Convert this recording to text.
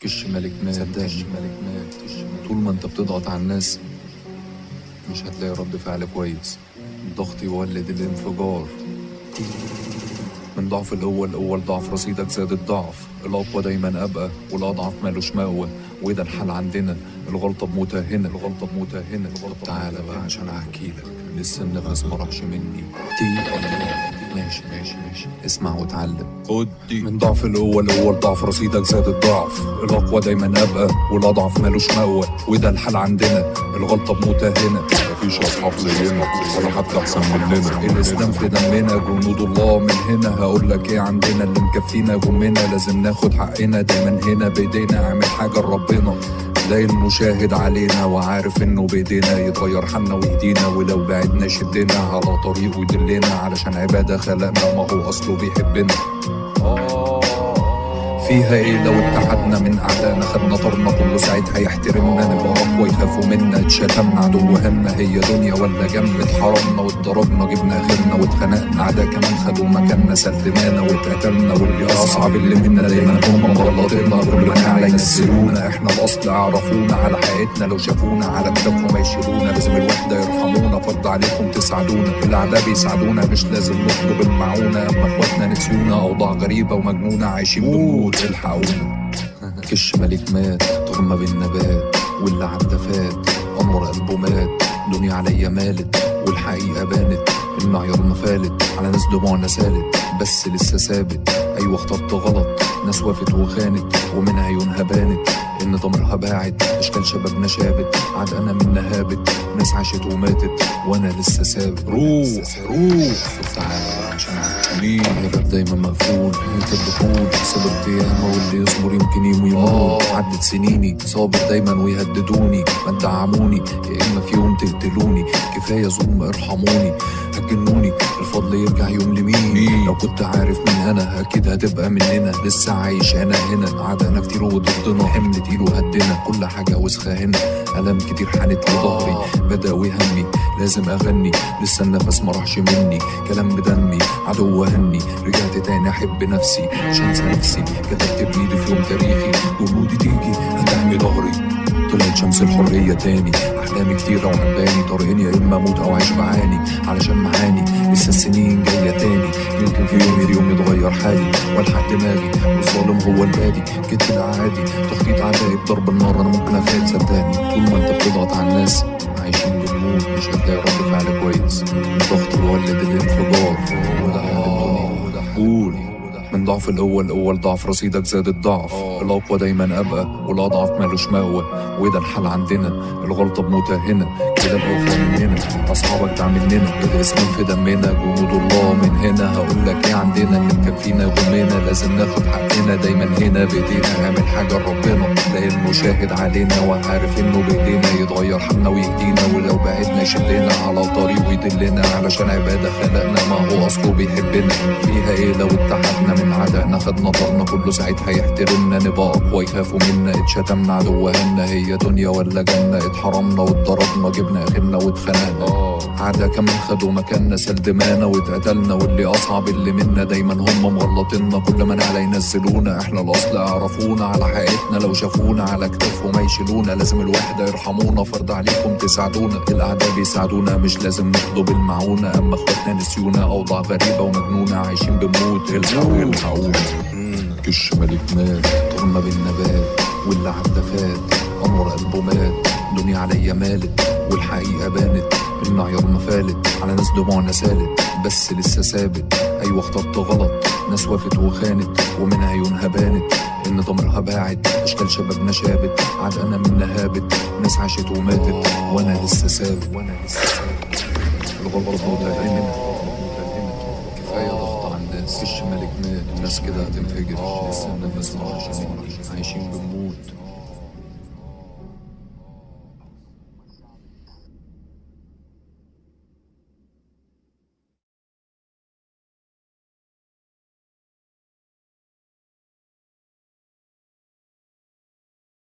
كش ملك مات. صدقني. ملك مات. طول ما انت بتضغط على الناس مش هتلاقي رد فعل كويس. الضغط يولد الانفجار. من ضعف القوة الأول ضعف رصيدك زاد الضعف. الأقوى دايما أبقى والأضعف مالوش مأوى وده الحل عندنا الغلطة بموتها هنا الغلطة بموتها هنا الغلطة تعالى بقى عشان أحكي لك. لسه النفس ما راحش مني. تي ماشي ماشي ماشي. اسمع واتعلم خد دي من ضعف القوة الأول ضعف رصيدك زاد الضعف. الأقوى دايما أبقى والأضعف مالوش مأوى. وده الحل عندنا الغلطة بموتها هنا مفيش أصحاب زينا ولا حتى أحسن مننا. الإسلام في دمنا جنود الله من هنا. هقول لك إيه عندنا؟ اللي مكفينا جمنا. لازم ناخد حقنا دايما هنا. بإيدينا أعمل حاجة لربنا. تلاقي المشاهد علينا وعارف إنه بايدينا يتغير حالنا ويهدينا ولو بعدنا يشدنا على طريقه يدلنا علشان عبادة خلقنا ما هو اصله بيحبنا. فيها إيه لو اتحدنا من أعدائنا؟ خدنا طرنا كله ساعتها يحترمنا نبقى اقوى يخافوا منا اتشتمنا عدو همنا هي دنيا ولا جنب. اتحرمنا واتضربنا جبنا غيرنا واتخنقنا. عدا كمان خدوا مكاننا سلمانا واتقتلنا. واللي أصعب اللي منا دايما هم مغلطينا كل ما نعلى ينزلونا إحنا الأصل عرفونا على حقيقتنا لو شافونا على كتافهم يشيلونا لازم الوحدة يرحمونا. فرض عليكم تساعدونا. الأعداء بيساعدونا. مش لازم نطلب المعونة. أما إخواتنا نسيونا أوضاع غريبة ومجنونة عايشين بنموت الحقونا. كش ملك مات ترمى بالنبات. واللي عدى فات. قمر قلبه مات. دنيا عليا مالت. والحقيقة بانت. المعيار ما فالت. على ناس دموعنا سالت. بس لسه ثابت. أيوة اخترت غلط. ناس وافت وخانت. ومن عيونها بانت. إن ضميرها باعت. أشكال شبابنا شابت. عاد أنا منها هابت. ناس عاشت وماتت. وأنا لسه ثابت. روح روح. تعالى عشان ليه الباب دايما مقفول. انت الدخول سبب قيامة واللي يصبر يمكن يوم يموت عدت سنيني صابر دايما ويهددوني. ما تدعموني يا إما في يوم تقتلوني. كفايه ظلم ارحموني هتجنوني الفضل يرجع يوم لمين؟ لو كنت عارف مين أنا أكيد هتبقى مننا. لسه عايش أنا هنا عدنا كتير وضدنا حمل تقيل وهدنا كل حاجة وسخة هنا. ألم كتير حانت لظهري بداوي همي لازم أغني لسه النفس ما راحش مني. كلام بدمي عدو هني رجعت تاني أحب نفسي مش هنسى نفسي. كتبت بإيدي في يوم تاريخي. جهودي تيجي هتحمي ظهري شمس الحرية تاني. أحلامي كتيرة وعباني طريقين يا إما أموت أو أعيش بعاني علشان معاني لسه السنين جاية تاني. يمكن في يوم اليوم يتغير حالي. والحق دماغي والظالم هو البادي كده ده عادي تخطيط عدائي بضرب النار أنا ممكن أفات صدقني. طول ما أنت بتضغط على الناس عايشين بنموت مش هتلاقي رد فعل كويس. الضغط بيولد الانفجار. وده قول من ضعف الأول الأول ضعف رصيدك زاد الضعف. الأقوى دايما أبقى والأضعف مالوش مأوى وده الحل عندنا الغلطة بموتها هنا كده الأوفى مننا أصحابك دعم مننا الاسم في دمنا جنود الله من هنا. هقول لك إيه عندنا اللي مكفينا غمنا. لازم ناخد حقنا دايما هنا. بإيدينا نعمل حاجة لربنا. تلاقي المشاهد علينا وعارف إنه بإيدينا. يتغير حالنا ويهدينا ولو بعدنا يشدنا على طريقه يدلنا علشان عبادة خلقنا ما هو أصله بيحبنا. فيها إيه لو اتحدنا من عدائنا خدنا طرنا كله ساعتها يحترمنا نبقى أقوى يخافوا منا اتشتمنا عدو هنا هي دنيا ولا جنة اتحرمنا واتضربنا جبنا آخرنا واتخنقنا. عدا كمان خدوا مكاننا سال دمانا واتقتلنا واللي أصعب اللي منا دايما هم مغلطينا كل ما نعلى ينزلونا إحنا الأصل عرفونا على حقيقتنا لو شافونا على كتافهم يشيلونا لازم الوحدة يرحمونا. فرض عليكم تساعدونا الاعداء بيساعدونا مش لازم نطلب المعونه أما إخواتنا نسيونا أوضاع غريبة ومجنونة عايشين بنموت الحقونا الحقونا كش ملك مات ترمى بالنبات واللي عدى فات قمر قلبه مات. دنيا عليا مالت والحقيقة بانت. المعيار ما فالت على ناس دموعنا سالت بس لسه ثابت أيوة اخترت غلط. ناس وافت وخانت ومن عيونها بانت إن ضميرها باعت أشكال شبابنا شابت. عاد أنا منها هابت ناس عاشت وماتت. وأنا لسه ثابت. وأنا لسه ثابت. متهمة كفاية ضغط على الناس فيش ملك مات الناس كده هتنفجر لسه النفس عايشين بنموت